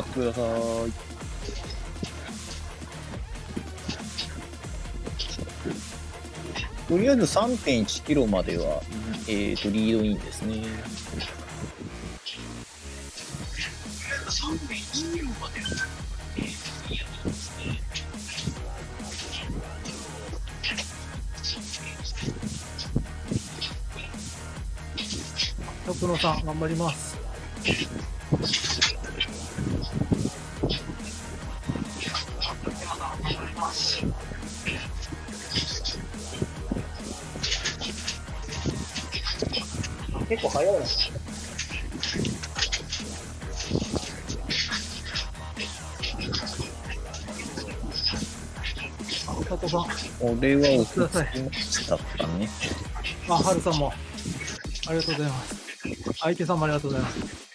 ってください。とりあえず3.1キロまでは、えっ、と、リードインですね。徳野さん、頑張ります。早いな。佐藤さん、俺は落ち着きましたかね。あ、はるさんも。ありがとうございます。相手さんもありがとうございます。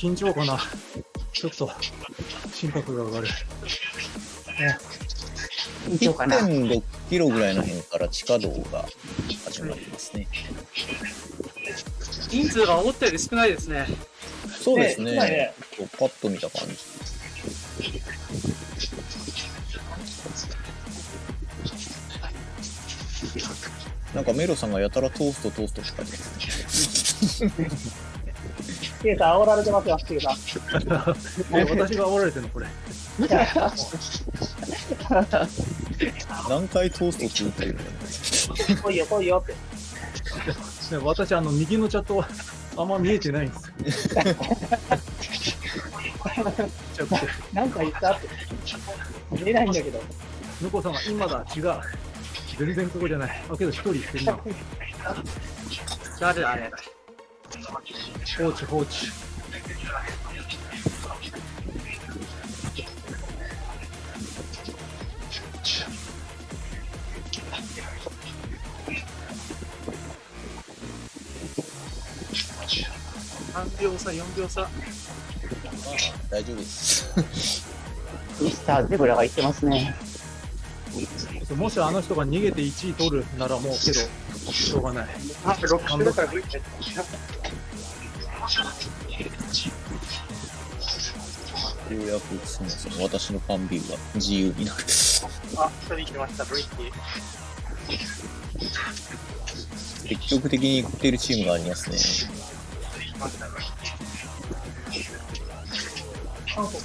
緊張かな。ちょっと、心拍が上がる。緊張かな。1.6キロぐらいの辺から地下道が始まりますね。人数が思ったより少ないですね。そうですね。ねパッと見た感じ。なんかメロさんがやたらトーストトーストって書いてますね。ケイさん煽られてますよ、ケイさん。え私が煽られてるの、これ。何回トーストって言ってるの来いよ来いよって。ね私、あの、右のチャット、あんま見えてないんですよ。ちょっと、なんか言ったって。見えないんだけど。向こうさんが今だ、違う。全然ここじゃない。あ、けど一人いるな。誰だあれ。放置、放置。3秒差、4秒差。まあ、大丈夫です。ミスターゼブラが言ってますね。もしあの人が逃げて1位取るならもうけど、しょうがない。あ、6周だからようやくそもそも私のファンビューが自由になる。あ、一人来ました、ブリッティ。積極的に行ってるチームがありますね。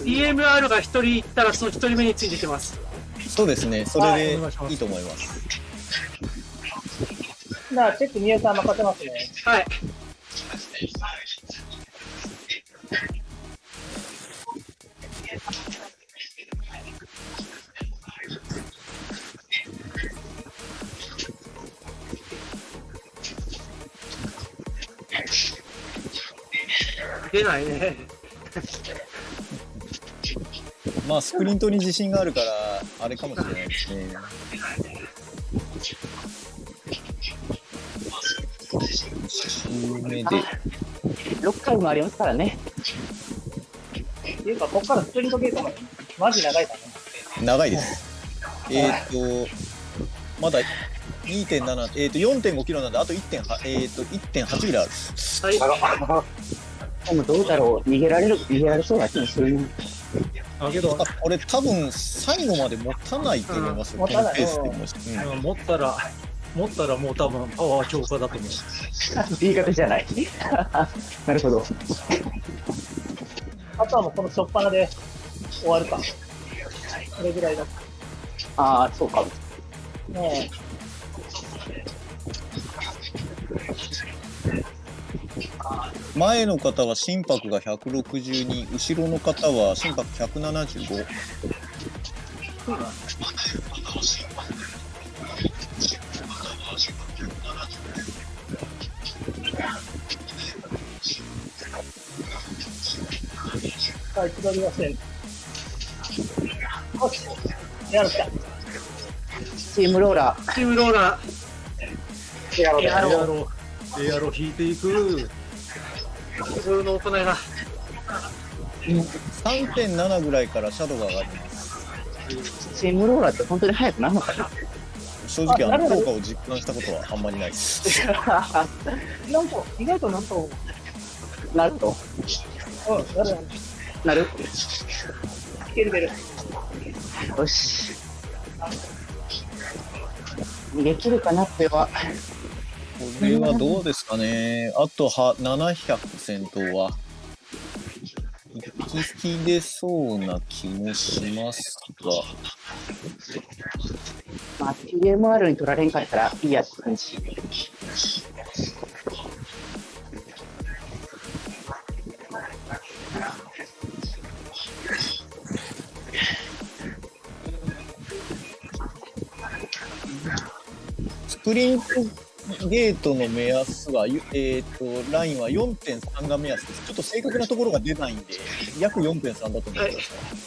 EMR が一人行ったらその一人目についてきます。そうですね。それでいいいと思います。なあ、チェック宮さん任せますね。はい。出ないね。まあ、スプリントに自信があるから、あれかもしれないですね。1周目で、6回もありますからね。っていうか、こっからスプリントゲートまで、マジ長いからね。長いです。えっ、と、まだ2.7、えっ、と、4.5キロなんで、あと1.8、えっ、と、1.8キロある。はい。でもどうだろう。逃げられる、逃げられそうな気もするね。あ、けどあ、、これ多分、最後まで持たないと思いますよ、うんこのペースでもし。うんうん持ったら、持ったらもう多分パワー強化だと思う。言い方じゃない。なるほど。あとはもうこの初っ端で終わるか。これぐらいだ。ああ、そうかも。ね前の方は心拍が162、後ろの方は心拍175。え。はい、千鳥はせん。よし。やるか。チームローラチームローラー。やろうややろう。ろう。エアロ引いていく。普通の大人が。3.7ぐらいからシャドウが上がります。チームローラーって本当に速くなるのかな？正直あの効果を実感したことはあんまりないです。なんと、意外となんと、なると。うん、なる。なるいけるいける。よし。できるかな？っては。これはどうですかね。あとは700戦闘は。引き出そうな気もしますが。まあ、TMR に取られんかったらいいやって感じ。スプリントゲートの目安は、えっ、と、ラインは4.3が目安です。ちょっと正確なところが出ないんで、約4.3だと思います。はい。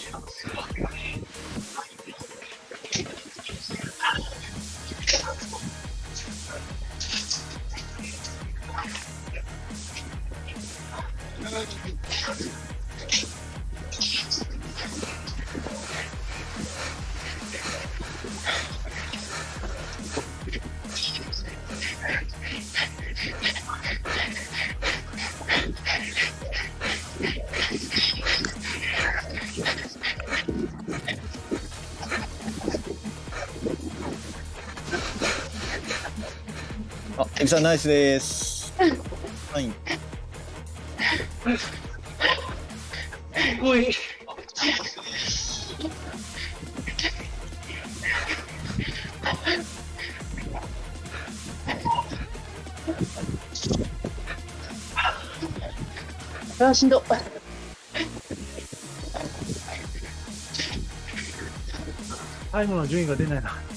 あ、エビさんナイスです。はい。すごい。あーしんど。タイムの順位が出ないな。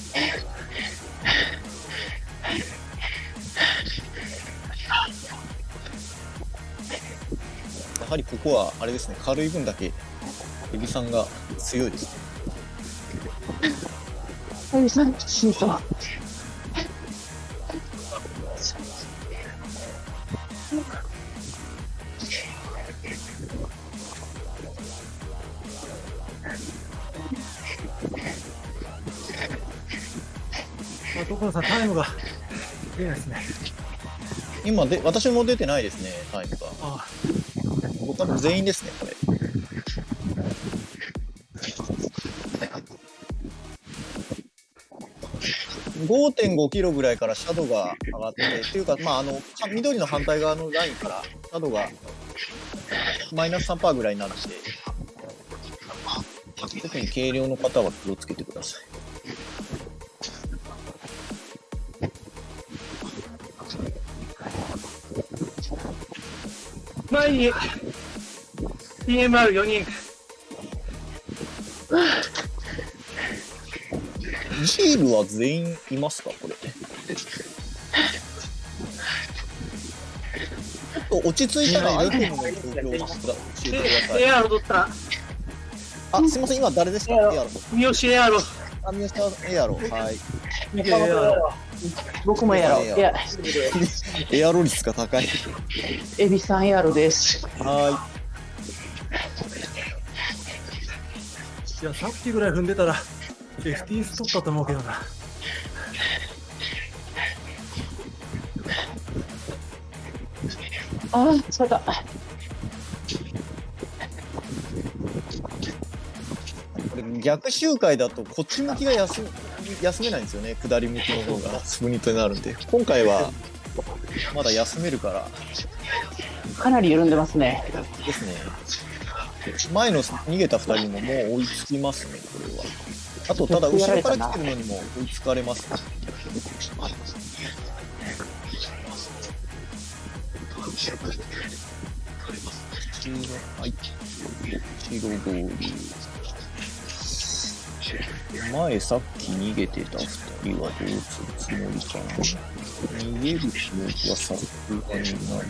ここは、あれですね、軽い分だけ、エビさんが強いですね。エビさん、しんど。あ、所さん、タイムが出ないですね。今で、私も出てないですね、多分全員ですね、これ。5.5キロぐらいからシャドウが上がって、っていうか、まあ、あの、緑の反対側のラインから、シャドウがマイナス3%ぐらいになって、特に軽量の方は気をつけてください。前に TMR4 人。ジールは全員いますかこれ？ちょっと落ち着いたらアイテムの状況を教えてください。エアロ取った。あ、すいません、今誰でした？エアロ。三好エアロ。あ、宮下エアロ。はい。エアロ。僕もエアロ。エアロ率が高い。エビさんエアロです。はいや、さっきぐらい踏んでたら、FTS 取ったと思うけどな。ああ、そうだ。逆周回だとこっち向きが休休めないんですよね。下り向きの方がスプリントになるんで。今回はまだ休めるからかなり緩んでますね。ですね。前の逃げた2人ももう追いつきますね、これは。あと、ただ、後ろから来てるのにも追いつかれます。黄色、はい。白通り。前さっき逃げてた2人はどうするつもりかな。逃げる気持ちはさすがにない。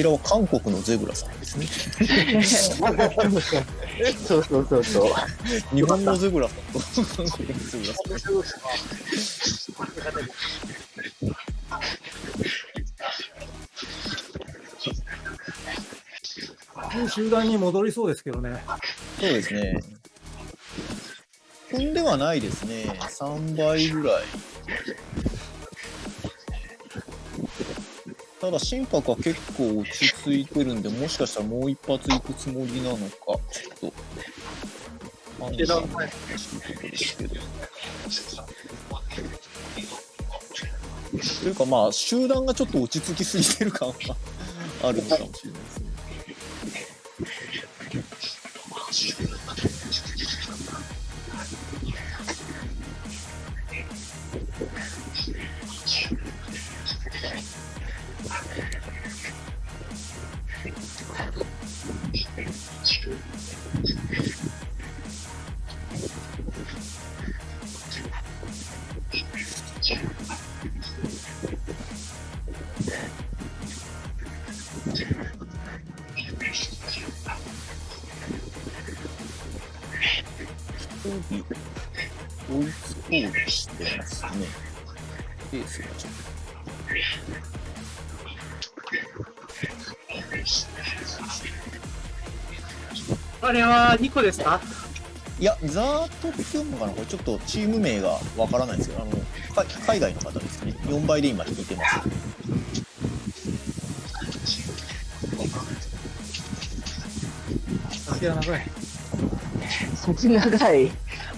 ちらは韓国のゼブラさんですね。そうそうそうそう。日本のゼブラさんと韓国のゼブラさん。も う集団に戻りそうですけどね。そうですね。踏んではないですね。3倍ぐらい。ただ心拍は結構落ち着いてるんで、もしかしたらもう一発行くつもりなのか、ちょっと。判断しいところですけど。というかまあ、集団がちょっと落ち着きすぎてる感はあるのかもしれないですね。つこうとしてますね。ペースがちょっあれは2個ですか？と。いや、ザートって読むのかな？これちょっとチーム名がわからないんですけど、あの、か海外の方ですね。4倍で今引いてます。先が長い。そっち長い。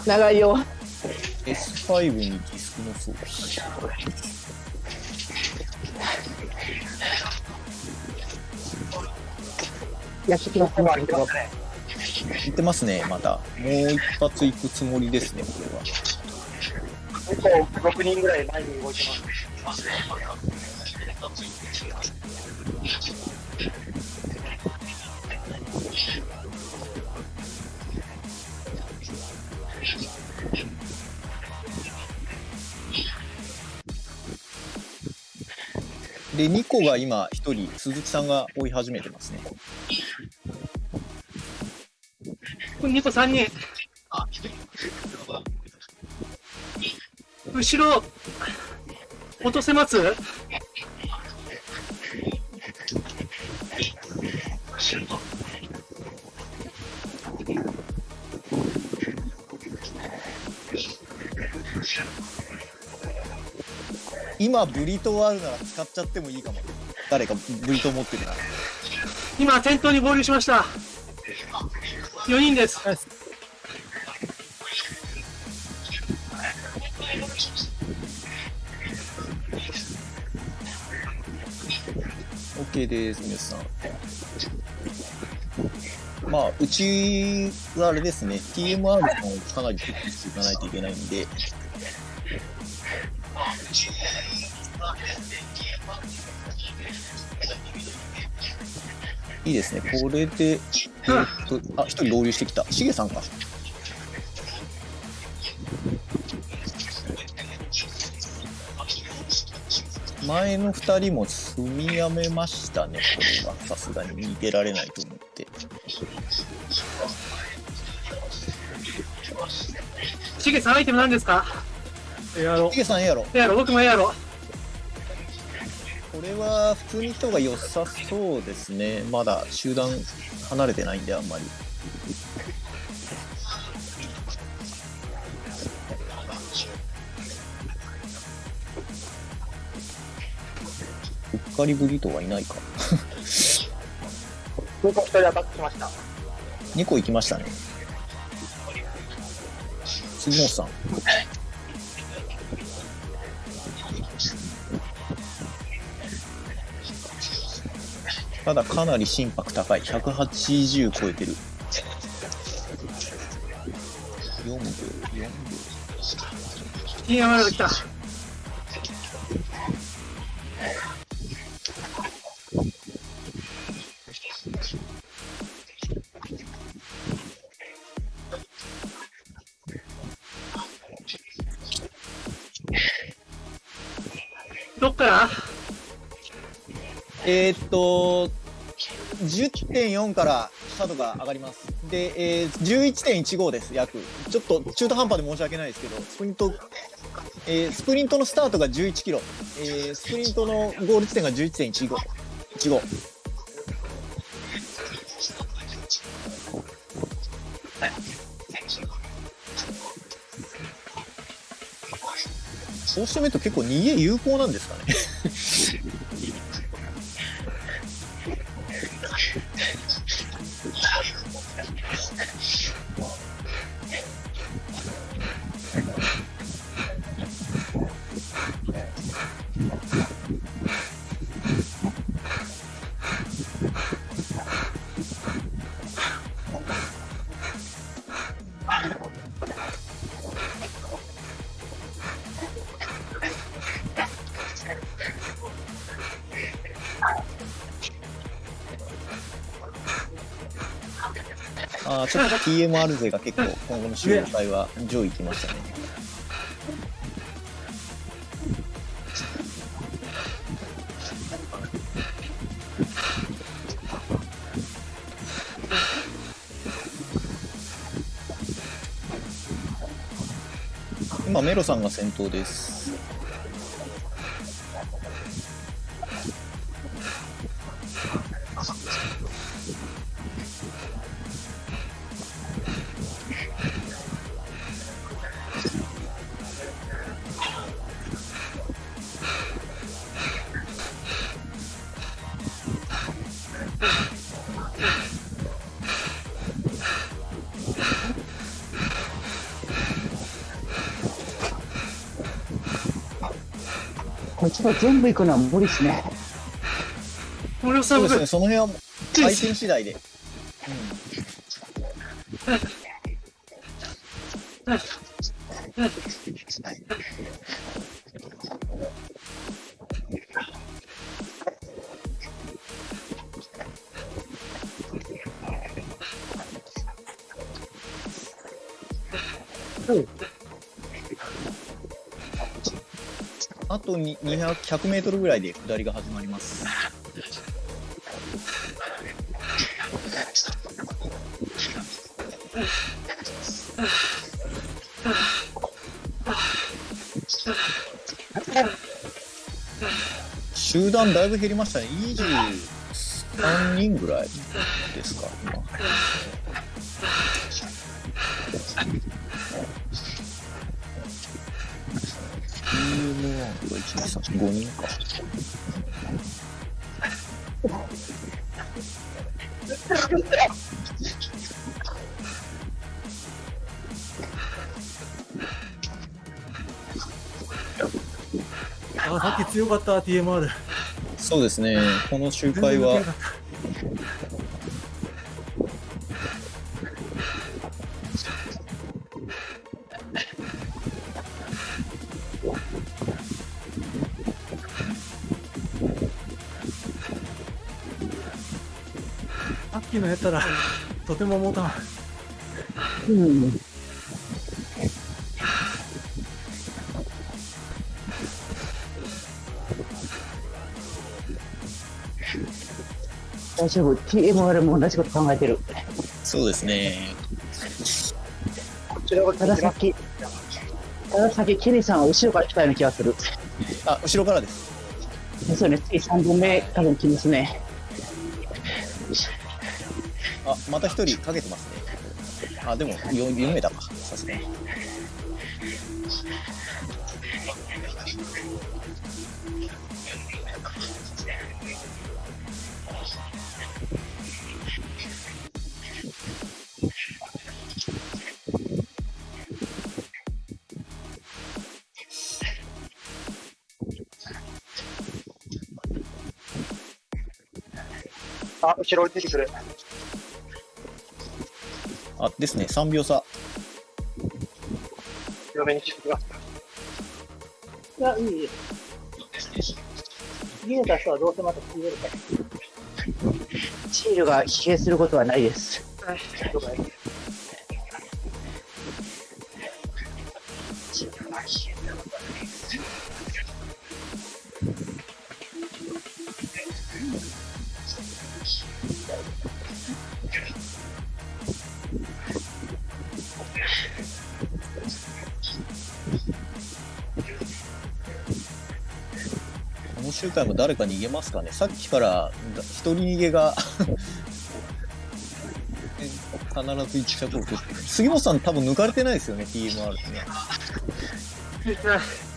長いよ。S5 にディスクの装備。やってきますね。言ってますね、また。もう一発行くつもりですね、これは。結構6人ぐらい前に動いてます。で、2個が今、1人、鈴木さんが追い始めてますね。これ2個3人。後ろ、落とせます？今、ブリトーあるなら使っちゃってもいいかも。誰かブリトー持ってるなら。今、先頭に合流しました。4人です。OK です、皆さん。まあ、うちはあれですね、TMR さんをかなりチェックしていかないといけないんで、いいですね、これで、えーっと、あ、一人合流してきた。しげさんか。前の二人も住みやめましたね、これは。さすがに逃げられないと思って。しげさん、アイテム何ですか？エアロし。げさん、ええやろ。エアロ、僕もエアロ。これは普通に行った方が良さそうですね。まだ集団離れてないんで、あんまり。うっかりぶりとはいないか。空港一人アタックしました。2個行きましたね。杉本さん。ただかなり心拍高い。180超えてる。4秒、4秒。TMR が来た。どっから？えー、っと、10.4からスタートが上がります。で、えー、11.15です、約。ちょっと中途半端で申し訳ないですけど、スプリント、えースプリントのスタートが11キロ、えースプリントのゴール地点が11.15。15そうしてみると結構逃げ有効なんですかね。あちょっと TMR 勢が結構今後の周回は上位来ましたね。今メロさんが先頭です。ちが全部行くのは無理ですね。森本さん、僕そうですね、その辺は回転次第で。100メートルぐらいで下りが始まります。集団だいぶ減りましたね。23人ぐらいですか、TM1 が1、2、3、5人か。あ、さっき強かった、TMR。そうですね。この周回はったら、とても持たん。うん。大丈夫。TMR も同じこと考えてる。そうですね。こちらがたださっき、たださっきケリーさんは後ろから来たような気がする。あ、後ろからです。ですよね。次3本目多分来ますね。また一人かけてますね。あ、でも 4, 4名だか。さすがに。あ、後ろに出てくる。あ、ですね。3秒差。強めにしてきます。いや、いい、いい。逃げた人はどうせまた逃げるから。シールが疲弊することはないです。はい、了解。この周回も誰か逃げますかね？さっきからだ一人逃げが 必ず一着を取って。杉本さん多分抜かれてないですよね？TMR ね。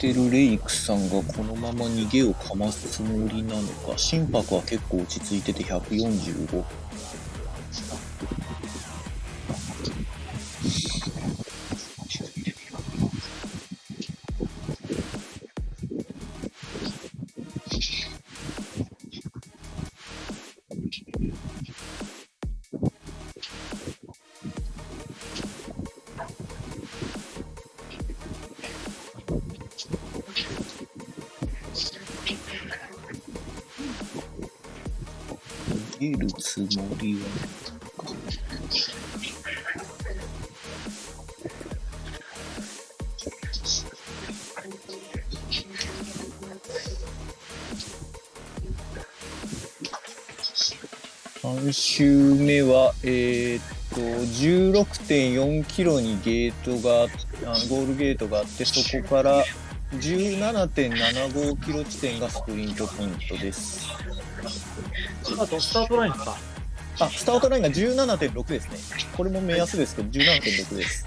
てるレイクさんがこのまま逃げをかますつもりなのか。心拍は結構落ち着いてて145逃げるつもりは3周目は、えーっと、16.4キロにゲートが、あゴールゲートがあって、そこから17.75キロ地点がスプリントポイントです。あと、スタートラインか。あ、スタートラインが17.6ですね。これも目安ですけど、17.6です。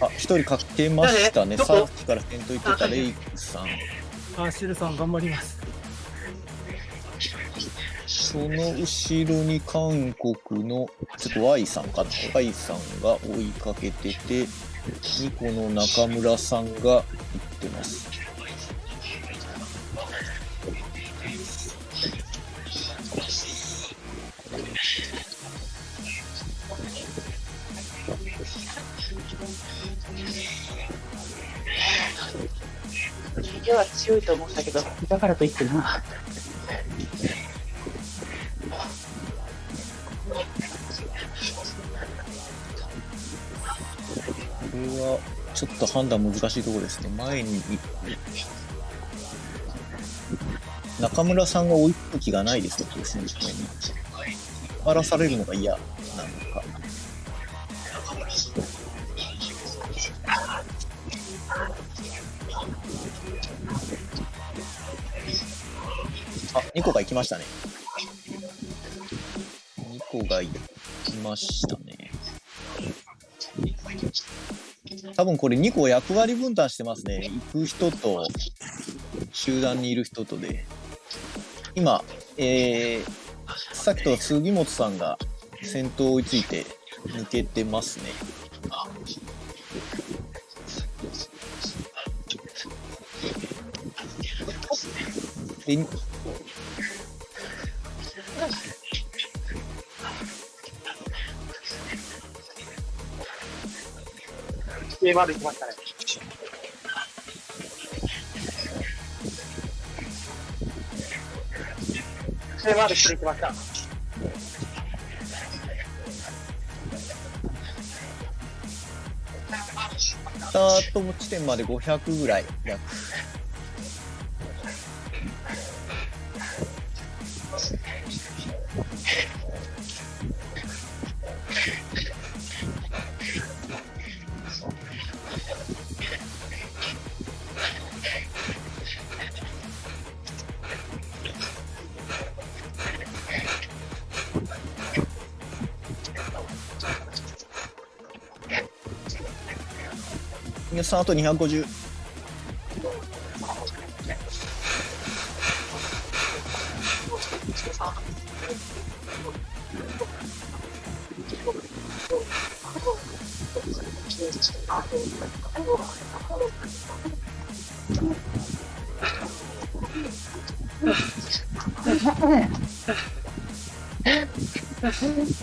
あ、一人かけましたね。さっきから先頭行ってたレイクさん。あ、シルさん頑張ります。その後ろに韓国の、ちょっと Y さんかな？Y さんが追いかけてて、ニコの中村さんが行ってます。逃げは強いと思ったけど、だからといってな。ちょっと判断難しいところですね。前に中村さんが追いつく気がないですね、先頭に。荒らされるのが嫌なのか。あ、ニコが行きましたね。ニコが行きましたね。多分これ2個役割分担してますね。行く人と、集団にいる人とで。今、えー、さっきと杉本さんが先頭を追いついて抜けてますね。で、上まで行きましたね。上まで来てきました。スタート地点まで500ぐらい、約。さんあと250。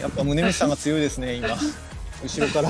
やっぱ宗光さんが強いですね、今。後ろから。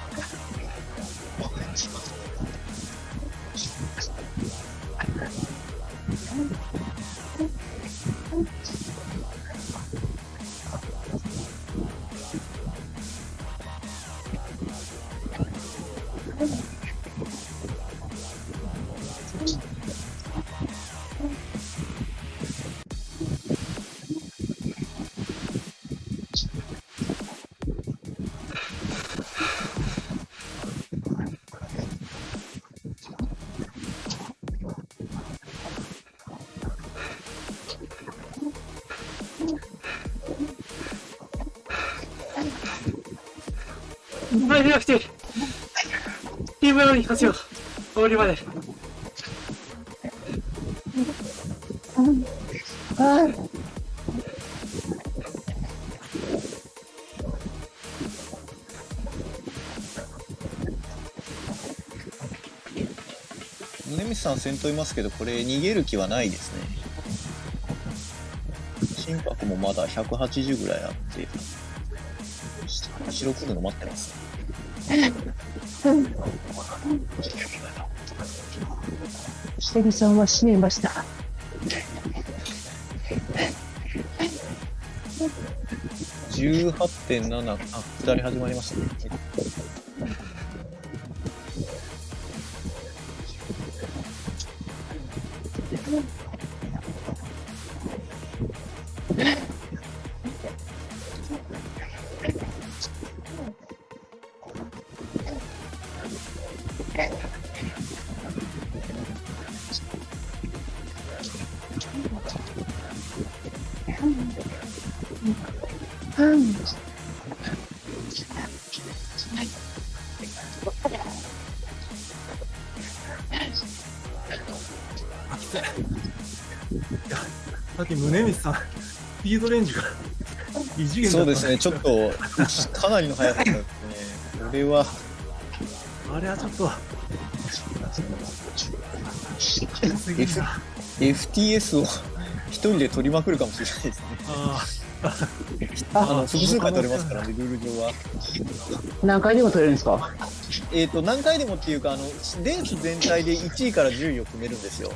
チーム用に活用。終わりまで。宗光さん先頭いますけど、これ逃げる気はないですね。心拍もまだ180ぐらいあって、後ろ来るの待ってますね。セグさんは閉めました。18.7、あ、下り始まりましたね。さっき宗光さん、スピードレンジが異次元そうですね、ちょっと、かなりの速さですね。これは、あれはちょっと、FTS を一人で取りまくるかもしれないですね。ああの、複数回取れますからね、ルール上は。何回でも取れるんですか？えっ、と、何回でもっていうか、あの、レース全体で1位から10位を決めるんですよ。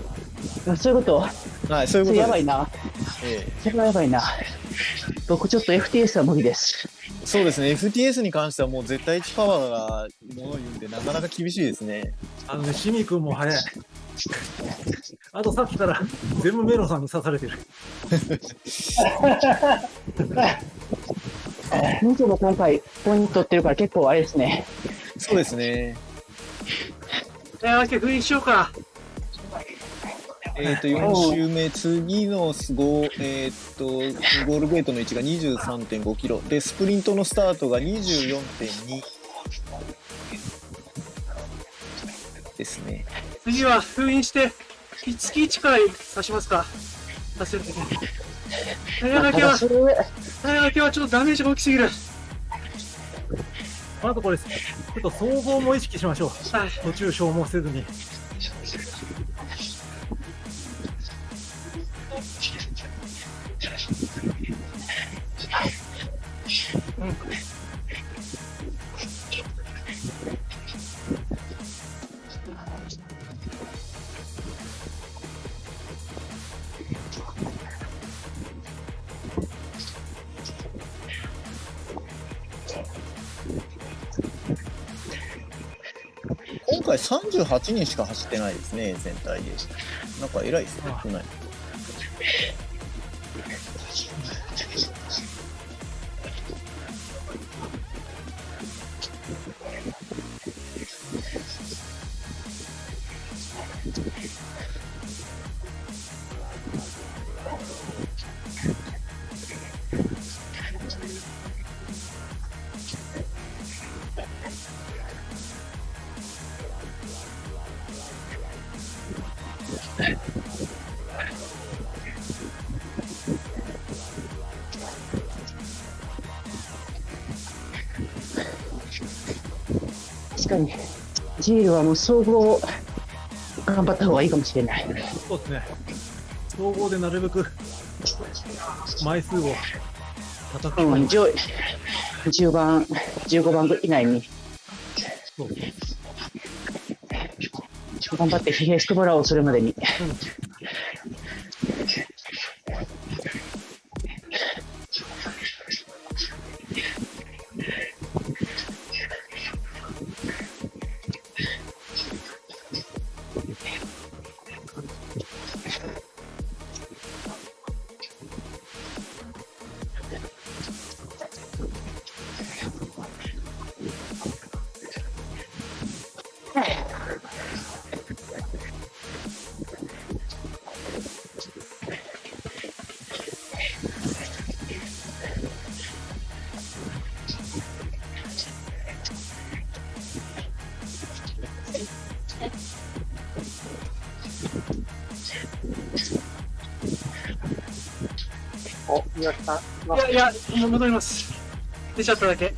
あそういうこと？はい、そういうこと。やばいな。えそれはやばいな。僕ちょっと FTS は無理です。えそうですね、FTS に関してはもう絶対値パワーがものを言うんで、なかなか厳しいですね。あ、あのね、シミ君も早い。あとさっきから全部メロンさんに刺されてる。25今回ポイント取ってるから結構あれですね。そうですね。じゃあ、封印しようか。えっ、と、4周目、次のゴー、えっ、と、ゴールゲートの位置が23.5キロ。で、スプリントのスタートが24.2ですね。次は封印して、月1から刺しますか？させるときに。早掛けはただ、それは早掛けはちょっとダメージが大きすぎる。あとこれ、ちょっと総合も意識しましょう。はい。途中消耗せずに。今回38人しか走ってないですね、全体で。なんか偉いですねあ、少ない。ールはもう総合、頑張った方がいいかもしれない。そうですね。総合でなるべく枚数を叩き込うん、む。上10番、15番以内にそう頑張って疲弊してもらおう、それまでに。お、宮城さん。いやいや、もう戻ります。出ちゃっただけ。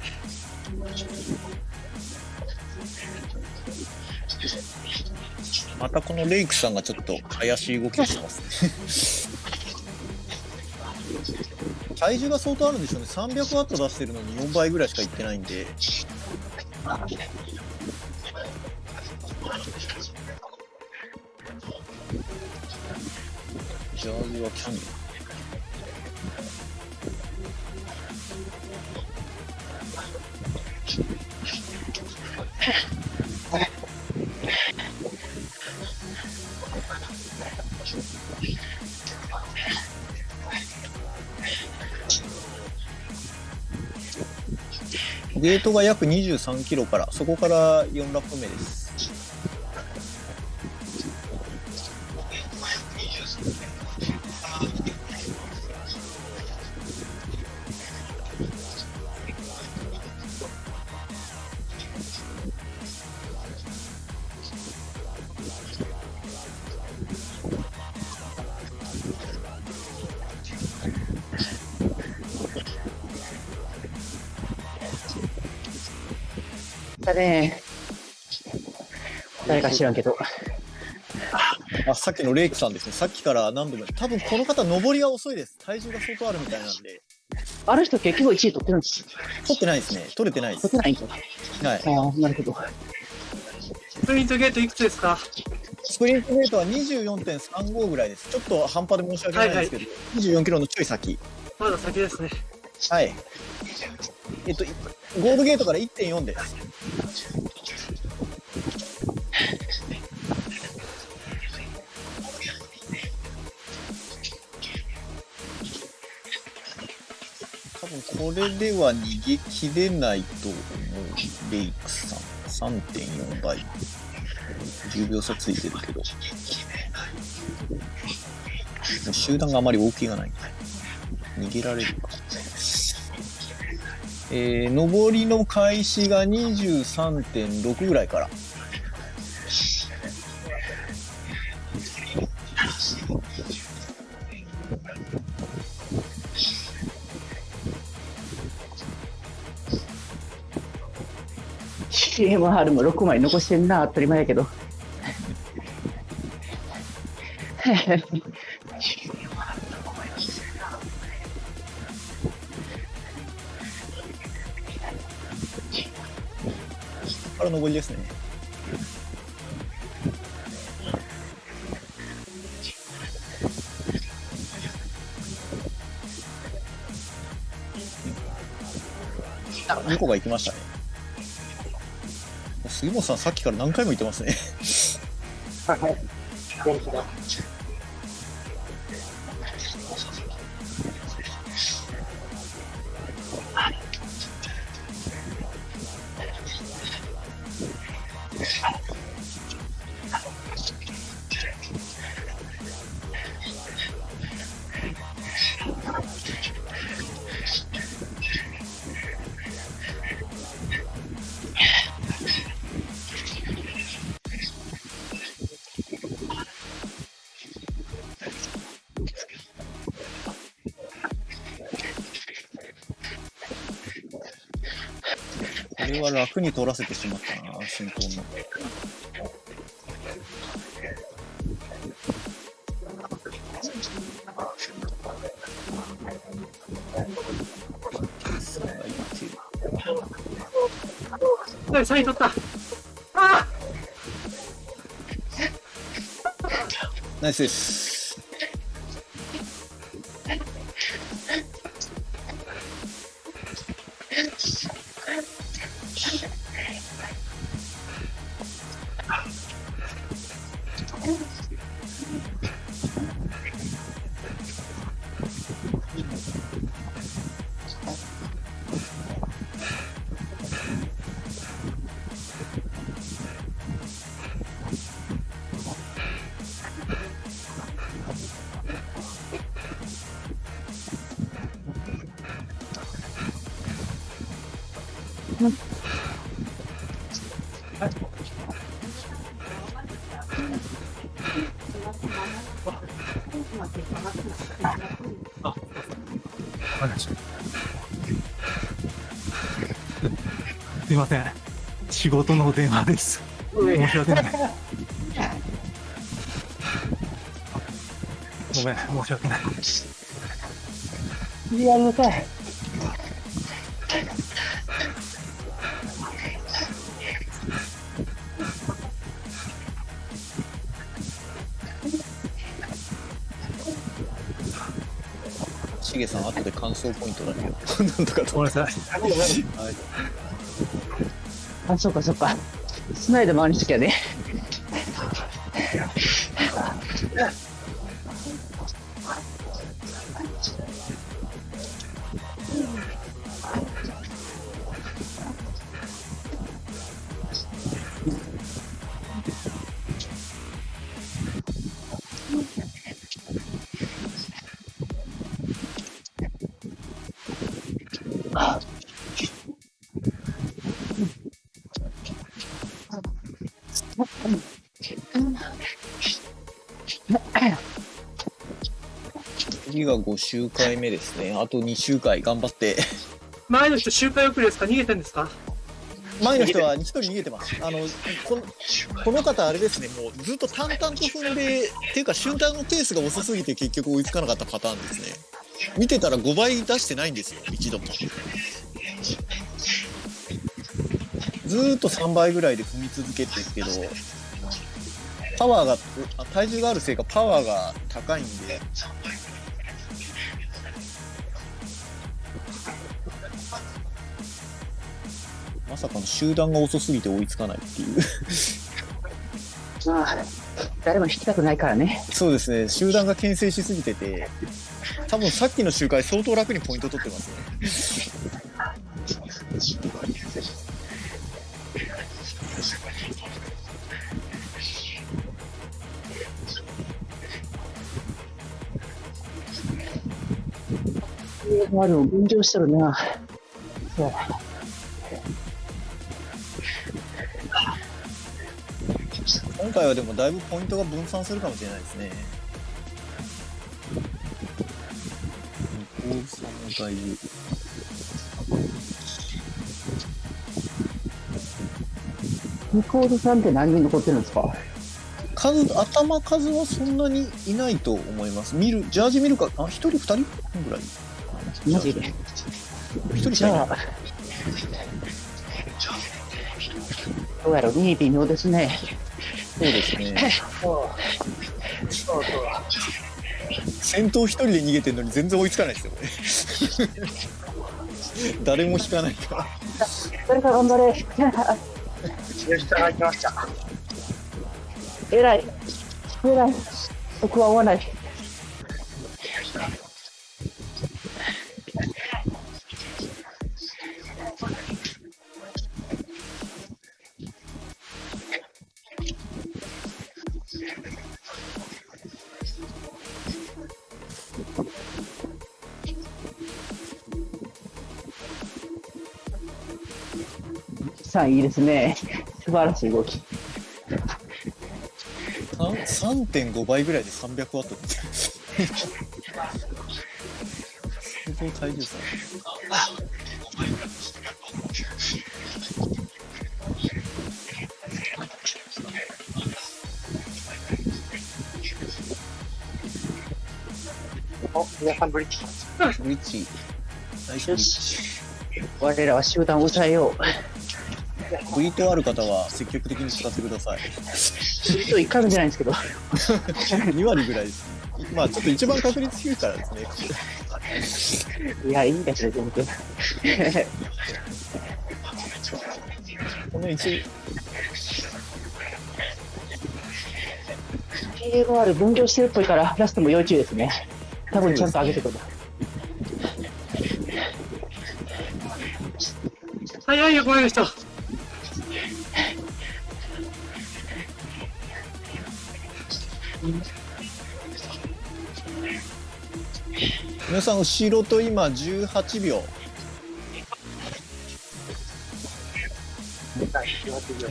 またこのレイクさんがちょっと怪しい動きをしてますね。体重が相当あるんでしょうね。300ワット出してるのに4倍ぐらいしかいってないんで。ジャージはキャニオゲートが約23キロから、そこから4ラップ目です。か知らんけど。あ、さっきのレイクさんですね。さっきから何度も、多分この方、登りが遅いです。体重が相当あるみたいなんで、あの人結局1位取ってるんです。取ってないですね。取れてないです。取ってないんか。はい。ああ、なるほど。プリントゲートいくつですか？スプリントゲートは24.35ぐらいです。ちょっと半端で申し訳ないんですけど、24キロのちょい先。まだ先ですね。はい。えっと、いゴールゲートから1.4です。これでは逃げ切れないと思う。レイクさん。3.4倍。10秒差ついてるけど。集団があまり大きいがない。逃げられるか。えー、上りの開始が23.6ぐらいから。CMR も6枚残してんな、当たり前やけど。から上りですね。あ、2個が行きましたね。杉本さん、さっきから何回も言ってますね。はい。はいれは楽に取らせてしまったな、進行の。さあ、いってる。はい、3位取った。ナイスです。事の電話です。申し訳ない。ごめん、申し訳ない。やめたい。しげさん、後で感想ポイントだけど、なんとかと。ごめんなさい。はいあ、そうかそうか。スナイド回りしきゃね。が5周回目ですね。あと2周回頑張って。前の人周回遅れですか？逃げてんですか？前の人は1人逃げてます。あの、このこの方あれですね、もうずっと淡々と踏んで、っていうか瞬間のペースが遅すぎて結局追いつかなかったパターンですね。見てたら5倍出してないんですよ、一度も。ずーっと3倍ぐらいで踏み続けてるけど、パワーが、あ体重があるせいかパワーが高いんで、集団が遅すぎて追いつかないっていう。まあ、誰も引きたくないからね。そうですね、集団が牽制しすぎてて、多分さっきの周回相当楽にポイント取ってますね。まあでも分譲してるな。そう。回はでもだいぶポイントが分散するかもしれないですね。向こうさんもだいぶ。ニコールさんって何人残ってるんですか？数、頭数はそんなにいないと思います。見る、ジャージ見るか、あ、一人二人ぐらい？マジで？一人しかいない。じゃあ、どうやろう、2位微妙ですね。そうですね。先頭一人で逃げてるのに全然追いつかないですよ、これ。誰も引かないから。誰か頑張れ。吉田が来ました。偉い。偉い。僕は追わない。さんいいですね。素晴らしい動き。3.5倍ぐらいで300ワットすごい体重差。お、皆さんブリッジ。ブリッジ。大丈夫。我らは集団を抑えよう。ジ。ブリットある方は積極的に使ってください。ブリッジ一回も出ないんですけど。2割ぐらいです。まあちょっと一番確率低いからですね。いや、いいんだけど、全然。この1、KMR 分業してるっぽいから、ラストも要注意ですね。多分ちゃんと上げてくる。早いよ、この人。皆さん後ろと今18秒。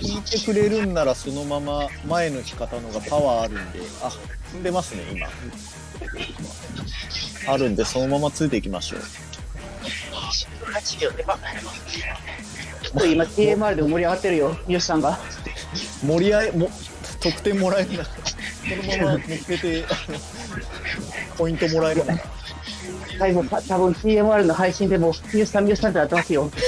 引いてくれるんならそのまま前の引き方のがパワーあるんで、あ、踏んでますね、今。あるんで、そのままついていきましょう。8秒では。ちょっと今 TMR でも盛り上がってるよ、三好さんが。盛り合い、も、得点もらえるなら、このまま乗っけて、ポイントもらえるなら。最後、た多分 TMR の配信でも、三好さん、三好さんってなってますよ。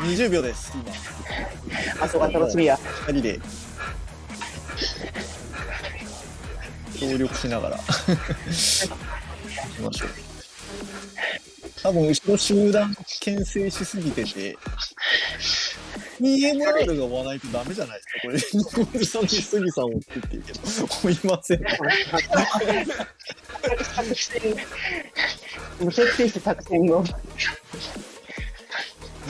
20秒です、今。あそこが楽しみや。二人で。協力しながら。行きましょう。多分、後ろ集団牽制しすぎてて、EMR が追わないとダメじゃないですか、これ。ニコルさんに杉さんを追ってって言うけど、追いません。もう設定して作戦を。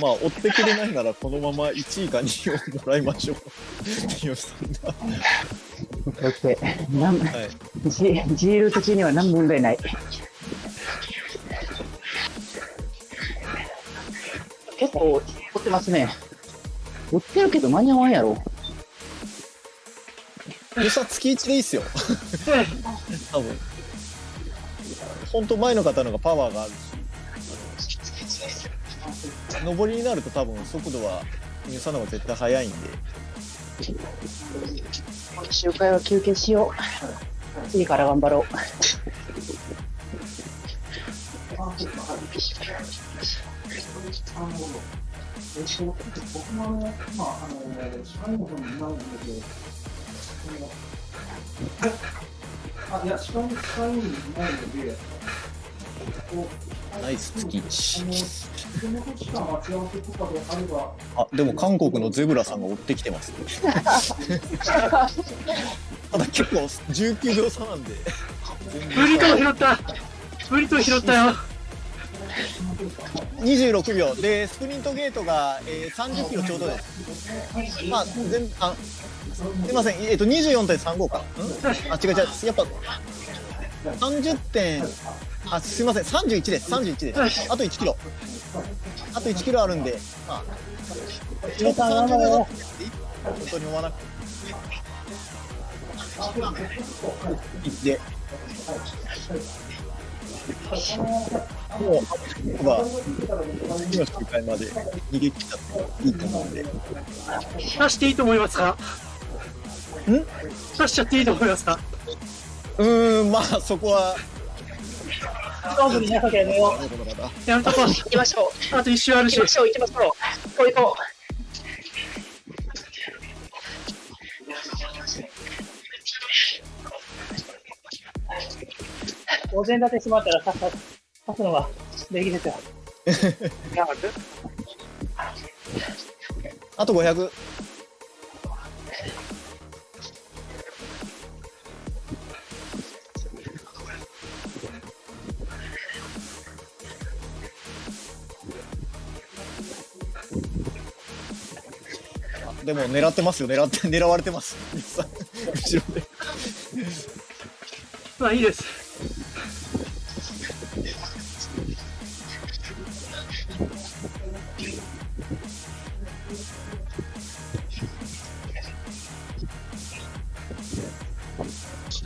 まあ、追ってくれないなら、このまま1位か2位をもらいましょう。三好さんが。オッケー。なんはい。G, G ルート中には何も問題ない。結構、追ってますね。追ってるけど間に合わんやろ。三好さん、月1でいいっすよ。多分。本当前の方のがパワーがあるし、上りになると多分速度は三好さんの方が絶対速いんで、周回は休憩しよう。次から頑張ろう。えょっと、僕もあの、まあ、あの、最後にないんだけど、あ、いや、最後にないので、ナイス月あでも韓国のゼブラさんが追ってきてます、ね、ただ結構19秒差なんで。ブリトー拾った。ブリトー拾ったよ。26秒。でスプリントゲートが、えー、30キロちょうどです。まあ全あすみません。えっ、と24.35か。ん？あ違う違う。やっぱ30点あすみません。31です。31です。あと1キロ。あと1キロあるんで。まあちょっと30秒だって本当に追わなくて。行って。もう、僕は、次の周回まで逃げ切ったっていいと思うんで。出していいと思いますかん出しちゃっていいと思いますかうーん、まあ、そこは、勝負になかけどよ。なるほどなやめとこう。行きましょう。あと一周あるし行きま。しょう、行きましょう。こう行こうお膳立てしまったらさっさ刺すのができるですよ。あと500。あでも狙ってますよ狙って狙われてます 後ろでまあいいです。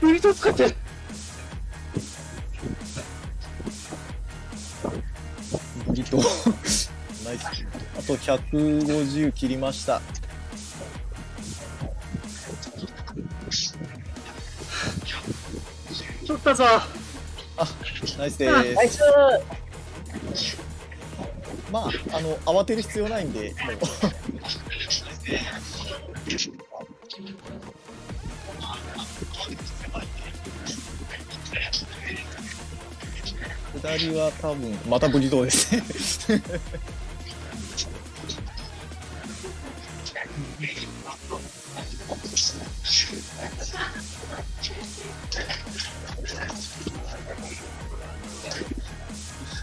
ブリット使って。ブリトナイスあと150切りましたったぞ。ナイスでナイすス。まああの慌てる必要ないんでもう下りは多分またブリトーですね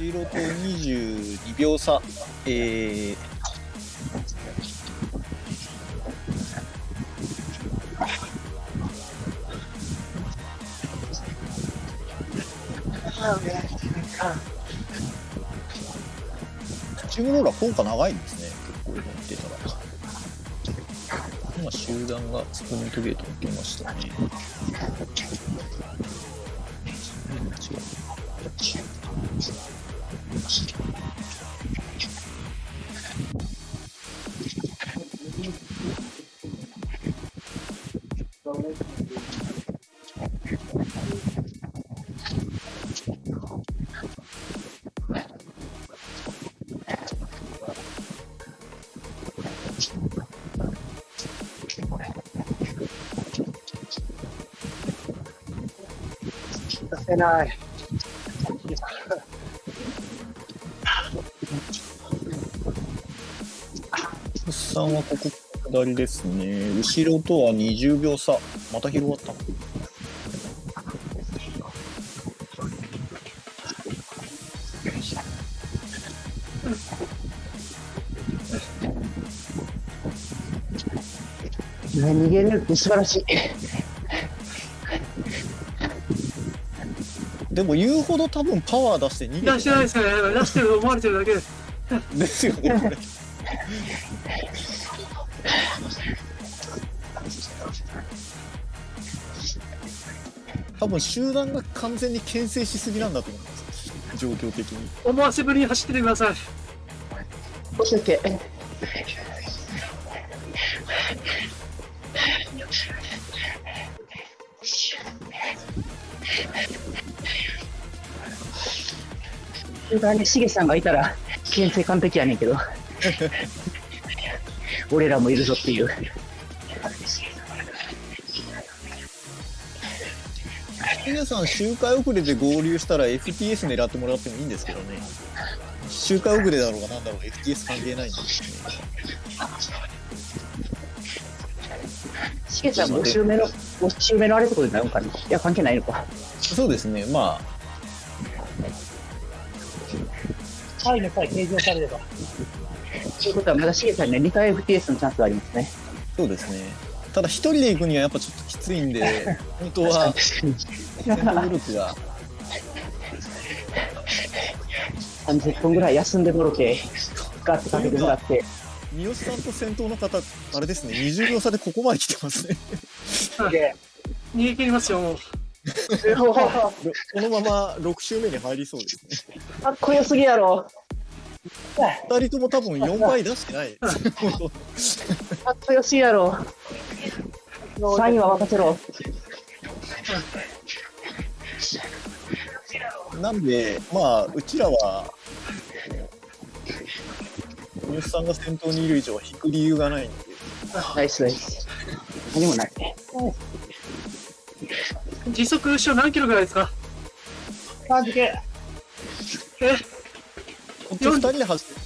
後ろと22秒差。えー、チームローラー効果長いんですね。結構見てたら。今集団がスプリントゲートに行きましたね。ない。さんはここ下りですね後ろとは20秒差また広がったの逃げれるって素晴らしい。でも言うほど多分パワー出して逃げ出しててないですからね。出してると思われてるだけで。ですよねこれ多分集団が完全に牽制しすぎなんだと思います状況的に思わせぶりに走っててください。オッケーオッケー。集団にしげさんがいたら、牽制完璧やねんけど。俺らもいるぞっていう。皆さん周回遅れで合流したら FTS 狙ってもらってもいいんですけどね周回遅れだろうがなんだろうが FTS 関係ないんでしげさん5周目の、5周目のあれってことになるのかな？いや、関係ないのか。そうですねまあタイの際計上されれば。ということは、まだしげさんには2回 FTS のチャンスがありますね。そうですねただ一人で行くにはやっぱちょっときついんで本当は戦闘力が30分ぐらい休んでもろて、ガッてかけてもらって、三好さんと先頭の方あれですね20秒差でここまで来てますね、逃げ切りますよ、もう。このまま6周目に入りそうですねかっこよすぎやろ。2人とも多分4倍出してないかっこよすぎやろ。3位は任せろ。なんでまあうちらは三好さんが先頭にいる以上引く理由がないんでナイスナイス。何もない。時速後ろ何キロぐらいですか？感じけ。えこっち2人で走って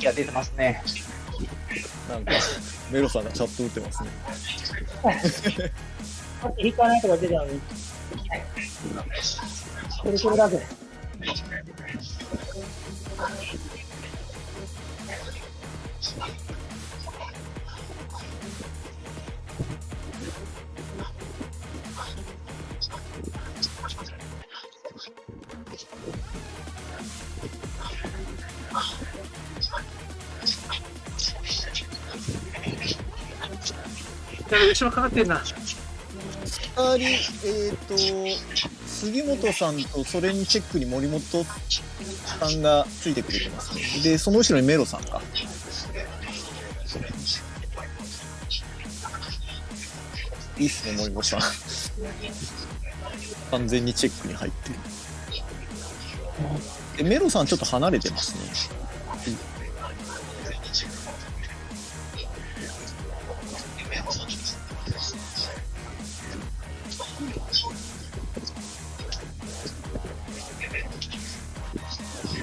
いや、出てますね。なんかメロさんがチャット打ってますねさっき引かないとか出てたのに。これこれだけ。やべ後ろかかってんな。2人えっ、と杉本さんとそれにチェックに森本さんがついてくれてますね。で、その後ろにメロさんか。いいっすね、森本さん。完全にチェックに入ってる。で、メロさんちょっと離れてますね。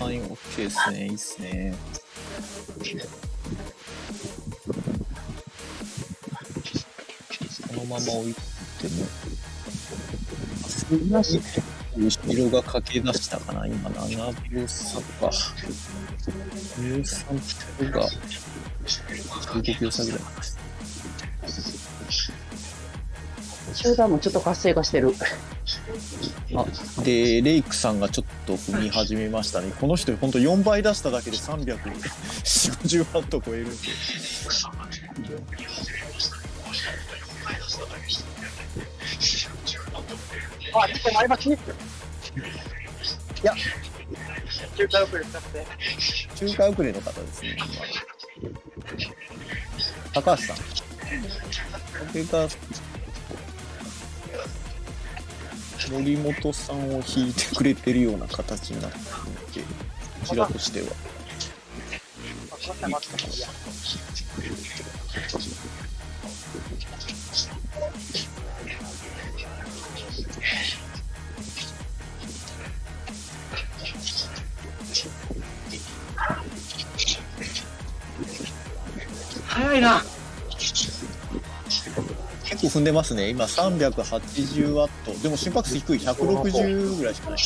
森本さん、今 OK ですね。いいっすね。このまま置いても、すみません。後ろが駆け出したかな。今、7秒差か。13秒が15秒差ぐらい。集団もちょっと活性化してる。あ、で、レイクさんがちょっと踏み始めましたね。この人、ほんと4倍出しただけで340、50ワット超えるんで。あ、ちょっと前巻きいや、中華遅れ使って。中華遅れの方ですね。今高橋さん。森本さんを引いてくれてるような形になっていて、こちらとしては。早いな。結構踏んでますね。今380ワット。でも心拍数低い。160ぐらいしかない。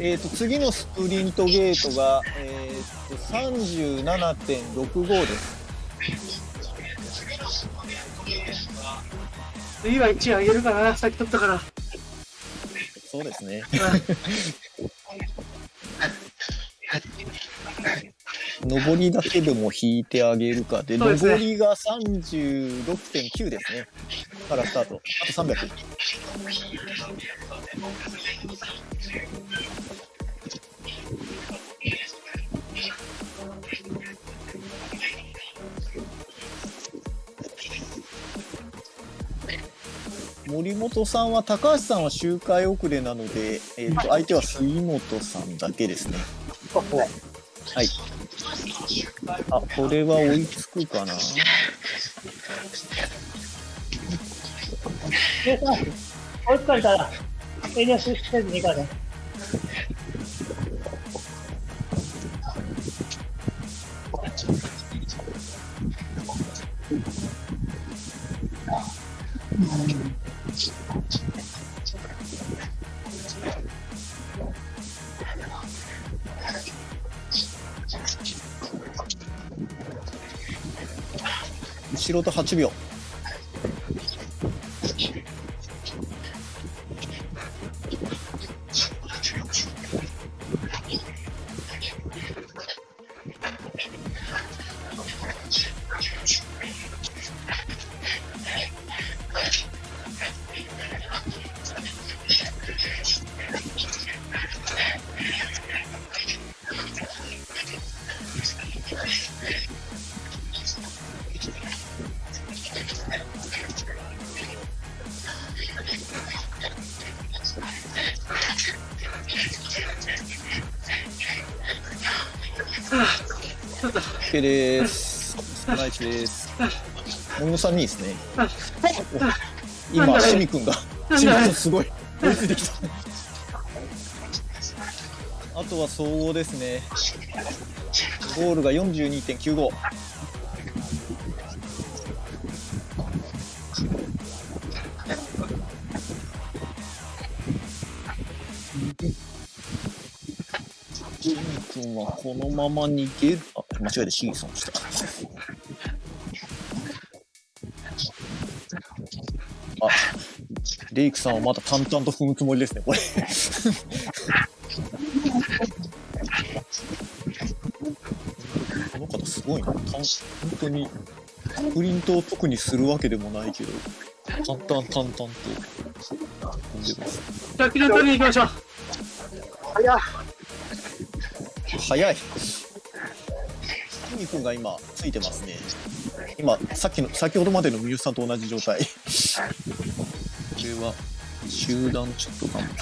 えっ、と、次のスプリントゲートが、えっ、と、37.65です。次は1上げるかな。さっき取ったから。そうですね。上りだけでも引いてあげるかで、ですね上りが36.9ですね。からスタート。あと300。森本さんは高橋さんは周回遅れなので、えー、と相手は杉本さんだけですね。そうですね。はい。あ、これは追いつくかな。でさ、追いつかれたら、遠慮しせずにいいからね。後ろと8秒。OK です。ナイスです。森本さんですね。お今、なんだしみくんが、なんだしみくんすごい。追いついてきた。あとは総合ですね。ゴールが42.95。ジミ君はこのまま逃げる。あ、間違えてシーソンした。あ、レイクさんはまだ淡々と踏むつもりですね、これ。この方すごいな。たん本当に、プリントを特にするわけでもないけど、淡々淡々と踏んでます。じゃあ、キラン取りに行きましょう。早い。キミ君が今ついてますね。今、さっきの、先ほどまでのミュウさんと同じ状態。これは、集団ちょっと頑張る。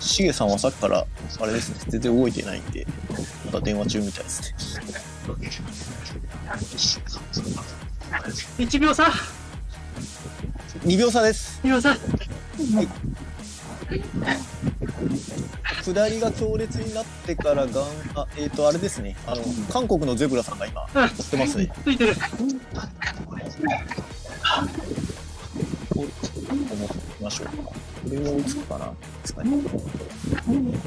シゲさんはさっきから、あれですね、全然動いてないんで、まだ電話中みたいですね。1秒差2秒差です。2秒差下りが強烈になってからがん、あ、えっ、と、あれですね、あの、韓国のゼブラさんが今、うん追ってますね。ついてる。思ってみましょうか。これは追いつくかなですかね。うんうん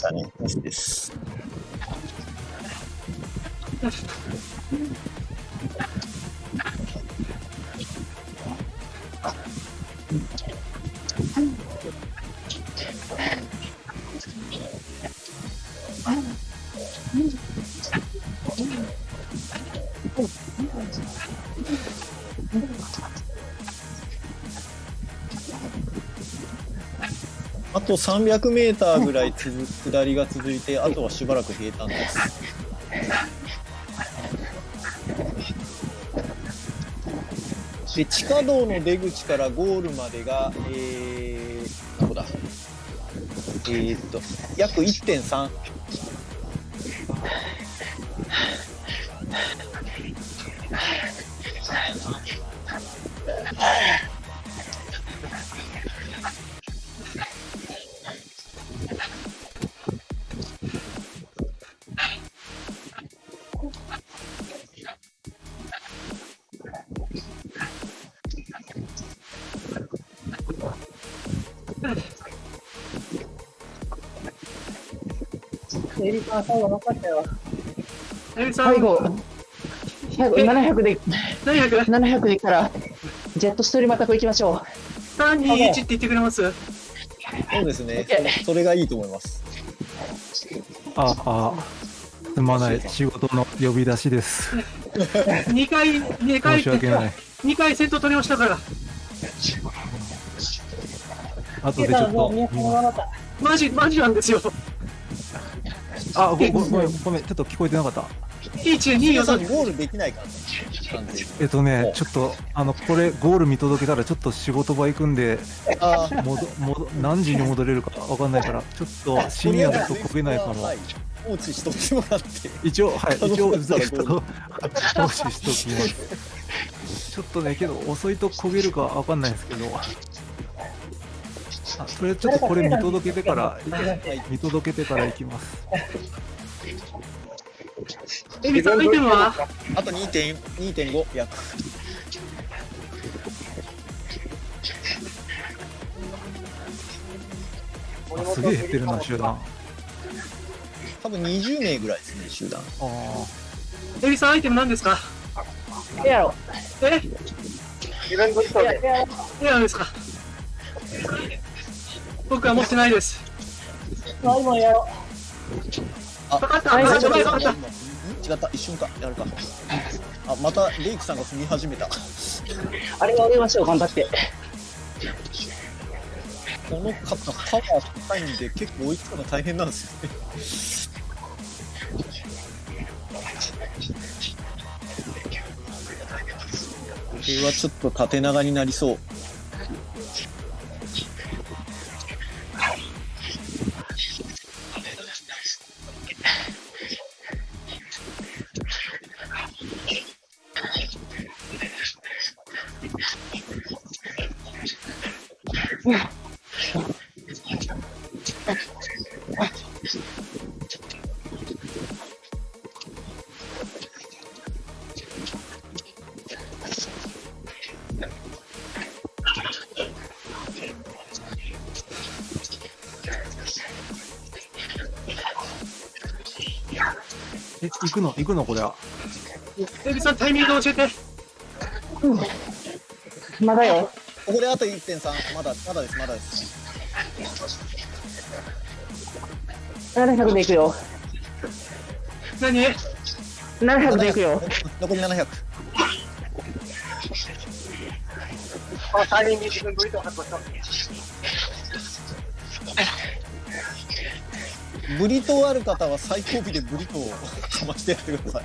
だね、ナイスです。と300メーターぐらいつ下りが続いて、あとはしばらく平坦です。で、地下道の出口からゴールまでが、えー、どこだ？えー、っと、約1.3。エリさん、最後残したよ。最後、最後700で、700、700でいったら、ジェットストリームアタック行きましょう。3、2、1って言ってくれます？そうですね。そそれがいいと思います。ああ、すまない。仕事の呼び出しです。?2 回、2回申し訳ない。2回セット取りましたから。後エリさん、もうでちょっと。マジ、マジなんですよ。あ、ごごごめん、ごめん、ちょっと聞こえてなかった。1、2、皆さ4、んゴールできないかえっとね、ちょっと、あの、これ、ゴール見届けたら、ちょっと仕事場行くんで、あーもど、もど、何時に戻れるかわかんないから、ちょっと深夜だとこげないかもは。い放置しとってもらって。一応、はい、一応、ずっと、投資しときます。ちょっとね、けど、遅いと焦げるかわかんないんですけど、あ、それちょっとこれ見届けてから、はい。見届けてから行きます。エリさん、アイテムはあと2.4 2.5約。あすげえ減ってるな、集団。あ多分20名ぐらいですね、集団。あエリさん、アイテム何ですか？エアロ。え？エアロ。ですか？僕は持ってないです。あ、今エアロ。あ、かかった、はいかかった、はいかかった。違った、一瞬か、やるか。あ、またレイクさんが踏み始めた。あれは降りましょう、頑張って。この方、パワー高いんで、結構追いつくの大変なんですよね。これはちょっと縦長になりそう。え、行くの？行くの？これは。エビさん、タイミング教えて。まだよ。ここであと1.3まだまだです。まだです。700で行くよ。何700で行くよ。残り700この3人に自分ブリトー確保した。ブリトーある方は最後尾でブリトーをかましてやってください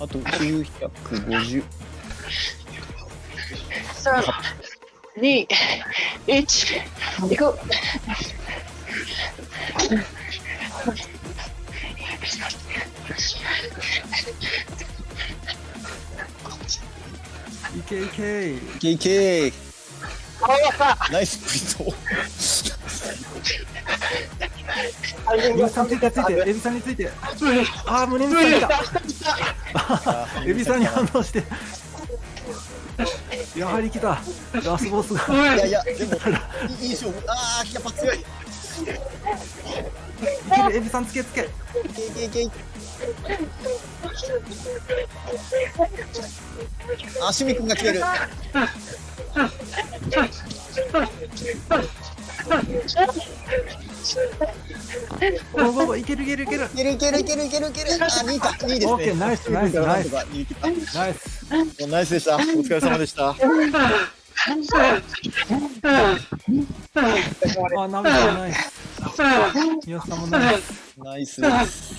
あと950 3、2、1、行く。いけいけいけいけナイスブリト。ーエビさんついてついて、エビさんについて。あー、胸についた。エビさんに反応して。やはり来た。ラスボスが。おいいやいやでもいい勝負あーやっぱ強いいいけるエビさんつけつけ。けいけいけいあシミ君が来てるゴーゴーゴーいけるいけるいける。いけるいけるいけるいけるいけるあ2か2ですねオッケーナイスナイスナイスナイス。ナイスでした。お疲れ様でした。あ、ナミさんナイス。ナイス。ナイスです。